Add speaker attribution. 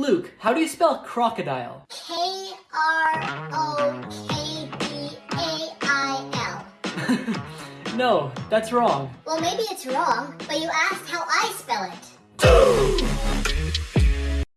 Speaker 1: Luke, how do you spell crocodile?
Speaker 2: K R O K D A I L.
Speaker 1: no, that's wrong.
Speaker 2: Well, maybe it's wrong, but you asked